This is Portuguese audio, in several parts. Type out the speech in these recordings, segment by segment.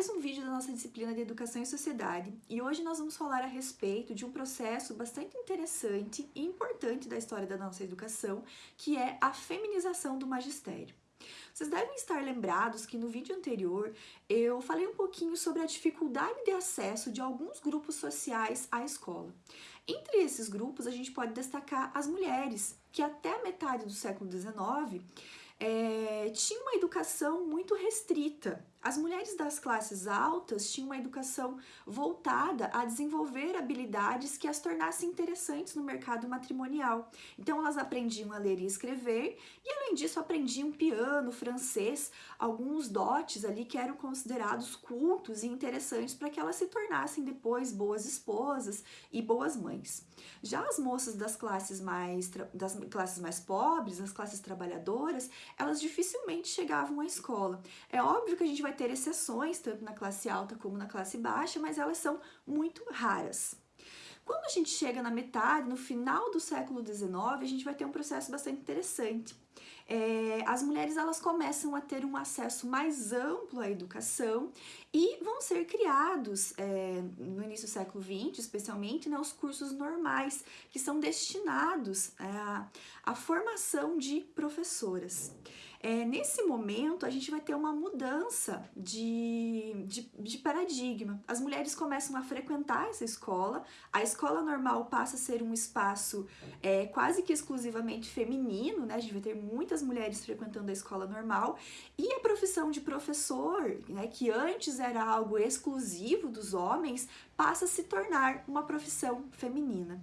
mais um vídeo da nossa disciplina de Educação e Sociedade e hoje nós vamos falar a respeito de um processo bastante interessante e importante da história da nossa educação, que é a feminização do magistério. Vocês devem estar lembrados que no vídeo anterior eu falei um pouquinho sobre a dificuldade de acesso de alguns grupos sociais à escola. Entre esses grupos a gente pode destacar as mulheres, que até a metade do século XIX é, tinha uma educação muito restrita. As mulheres das classes altas tinham uma educação voltada a desenvolver habilidades que as tornassem interessantes no mercado matrimonial. Então elas aprendiam a ler e escrever e além disso aprendiam piano, francês, alguns dotes ali que eram considerados cultos e interessantes para que elas se tornassem depois boas esposas e boas mães. Já as moças das classes mais das classes mais pobres, das classes trabalhadoras, elas dificilmente chegavam à escola. É óbvio que a gente vai ter exceções, tanto na classe alta como na classe baixa, mas elas são muito raras. Quando a gente chega na metade, no final do século XIX, a gente vai ter um processo bastante interessante. É, as mulheres elas começam a ter um acesso mais amplo à educação e vão ser criados é, no início do século XX, especialmente, né, os cursos normais, que são destinados à, à formação de professoras. É, nesse momento, a gente vai ter uma mudança de, de, de, paradigma. As mulheres começam a frequentar essa escola, a escola normal passa a ser um espaço é, quase que exclusivamente feminino, né? A gente vai ter muitas mulheres frequentando a escola normal, e a profissão de professor, né, que antes era algo exclusivo dos homens, passa a se tornar uma profissão feminina.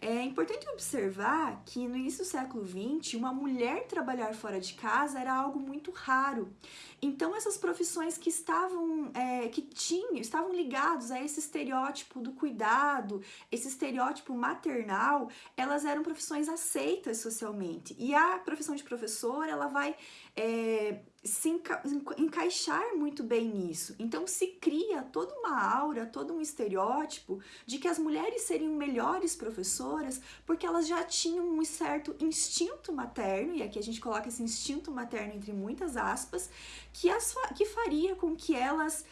É importante observar que no início do século XX, uma mulher trabalhar fora de casa era algo muito raro. Então essas profissões que estavam, é, que tinham, estavam ligados a esse estereótipo do cuidado, esse estereótipo maternal, elas eram profissões aceitas socialmente. E a profissão de professor, ela vai é, se enca encaixar muito bem nisso. Então se cria toda uma aura, todo um estereótipo de que as mulheres seriam melhores professoras porque elas já tinham um certo instinto materno, e aqui a gente coloca esse instinto materno entre muitas aspas, que, as, que faria com que elas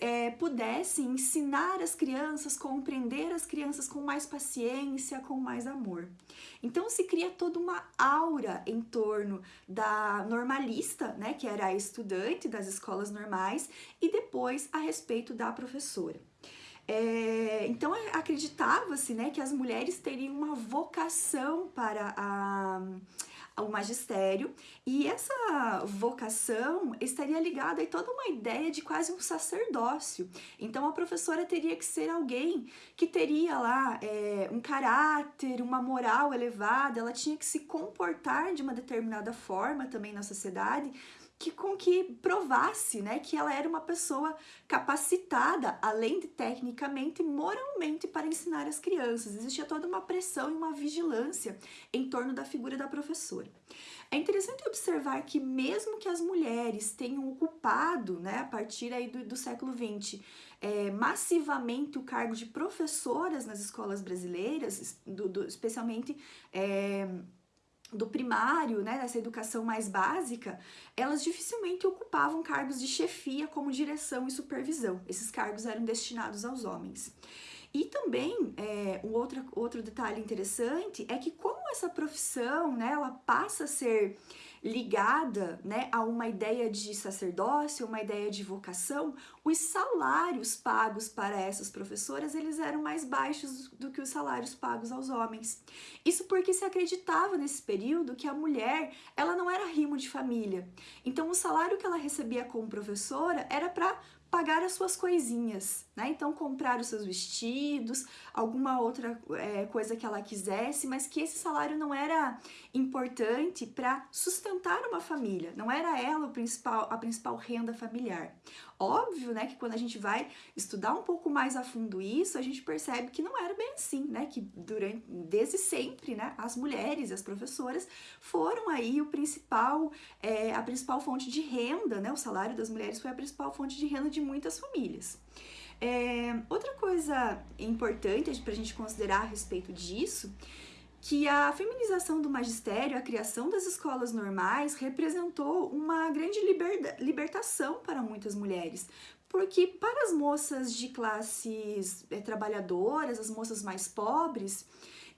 é, pudessem ensinar as crianças, compreender as crianças com mais paciência, com mais amor. Então se cria toda uma aura em torno da normalista, né, que era a estudante das escolas normais, e depois a respeito da professora. É, então acreditava-se né, que as mulheres teriam uma vocação para a ao magistério, e essa vocação estaria ligada a toda uma ideia de quase um sacerdócio. Então a professora teria que ser alguém que teria lá é, um caráter, uma moral elevada, ela tinha que se comportar de uma determinada forma também na sociedade, que com que provasse né, que ela era uma pessoa capacitada, além de tecnicamente, moralmente, para ensinar as crianças. Existia toda uma pressão e uma vigilância em torno da figura da professora. É interessante observar que mesmo que as mulheres tenham ocupado, né, a partir aí do, do século XX, é, massivamente o cargo de professoras nas escolas brasileiras, do, do, especialmente é, do primário, né, dessa educação mais básica, elas dificilmente ocupavam cargos de chefia como direção e supervisão. Esses cargos eram destinados aos homens. E também, é, um outro, outro detalhe interessante é que como essa profissão, né, ela passa a ser ligada né, a uma ideia de sacerdócio, uma ideia de vocação, os salários pagos para essas professoras eles eram mais baixos do que os salários pagos aos homens. Isso porque se acreditava nesse período que a mulher ela não era rimo de família. Então o salário que ela recebia como professora era para pagar as suas coisinhas, né? Então comprar os seus vestidos, alguma outra é, coisa que ela quisesse, mas que esse salário não era importante para sustentar uma família, não era ela o principal, a principal renda familiar. Óbvio, né, que quando a gente vai estudar um pouco mais a fundo isso, a gente percebe que não era bem assim, né, que durante, desde sempre, né, as mulheres as professoras foram aí o principal, é, a principal fonte de renda, né, o salário das mulheres foi a principal fonte de renda de muitas famílias. É, outra coisa importante para a gente considerar a respeito disso que a feminização do magistério, a criação das escolas normais, representou uma grande libertação para muitas mulheres, porque para as moças de classes é, trabalhadoras, as moças mais pobres,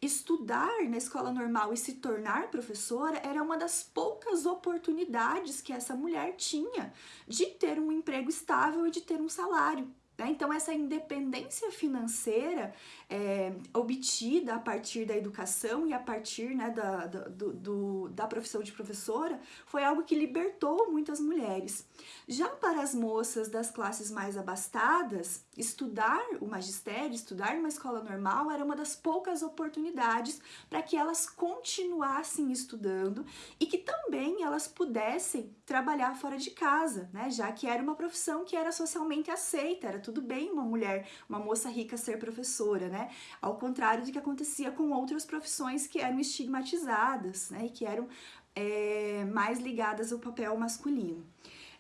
estudar na escola normal e se tornar professora era uma das poucas oportunidades que essa mulher tinha de ter um emprego estável e de ter um salário. Né? Então, essa independência financeira é, obtida a partir da educação e a partir né, da, da, do, da profissão de professora foi algo que libertou muitas mulheres. Já para as moças das classes mais abastadas, estudar o magistério, estudar numa escola normal era uma das poucas oportunidades para que elas continuassem estudando e que também elas pudessem trabalhar fora de casa, né? já que era uma profissão que era socialmente aceita, era tudo bem uma mulher, uma moça rica ser professora, né? Ao contrário do que acontecia com outras profissões que eram estigmatizadas, né? E que eram é, mais ligadas ao papel masculino.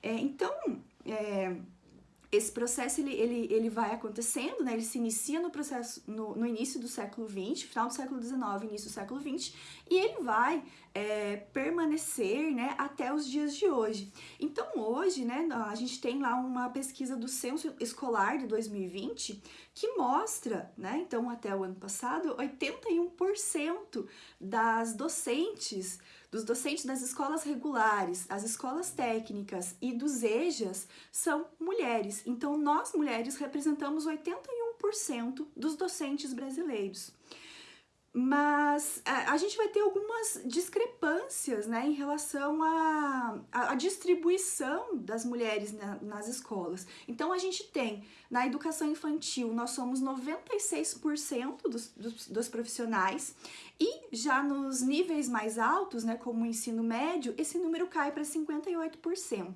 É, então, é, esse processo ele, ele, ele vai acontecendo, né? ele se inicia no processo no, no início do século XX, final do século XIX, início do século XX, e ele vai é, permanecer né, até os dias de hoje. Então hoje, né, a gente tem lá uma pesquisa do Censo Escolar de 2020 que mostra, né, então até o ano passado, 81% das docentes dos docentes das escolas regulares, as escolas técnicas e dos EJAs são mulheres. Então, nós mulheres representamos 81% dos docentes brasileiros mas a, gente vai ter algumas discrepâncias né, em relação à a, distribuição das mulheres na, nas escolas. Então, a gente tem, na educação infantil, nós somos 96% dos, dos, dos profissionais, e já nos níveis mais altos, né, como o ensino médio, esse número cai para 58%.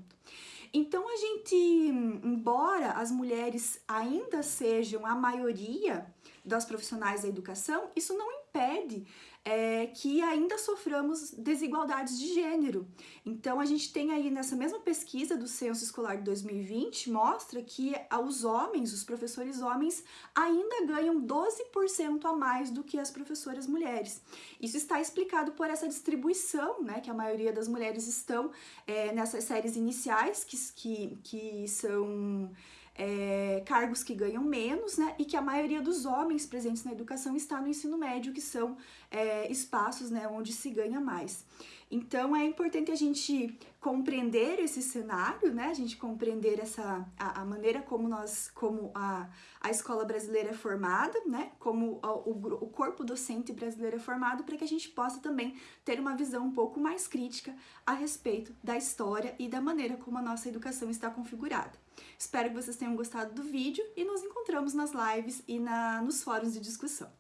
Então, a gente, embora as mulheres ainda sejam a maioria das profissionais da educação, isso não impede é, que ainda soframos desigualdades de gênero. Então, a gente tem aí nessa mesma pesquisa do Censo Escolar de 2020, mostra que os homens, os professores homens, ainda ganham 12% a mais do que as professoras mulheres. Isso está explicado por essa distribuição, né, que a maioria das mulheres estão é, nessas séries iniciais, que, que, que são é, cargos que ganham menos, né, e que a maioria dos homens presentes na educação está no ensino médio, que são é, espaços, né, onde se ganha mais. Então é importante a gente compreender esse cenário, né? A gente compreender essa a, a maneira como nós, como a, a escola brasileira é formada, né? Como o, o corpo docente brasileiro é formado, para que a gente possa também ter uma visão um pouco mais crítica a respeito da história e da maneira como a nossa educação está configurada. Espero que vocês tenham gostado do vídeo e nos encontramos nas lives e na, nos fóruns de discussão.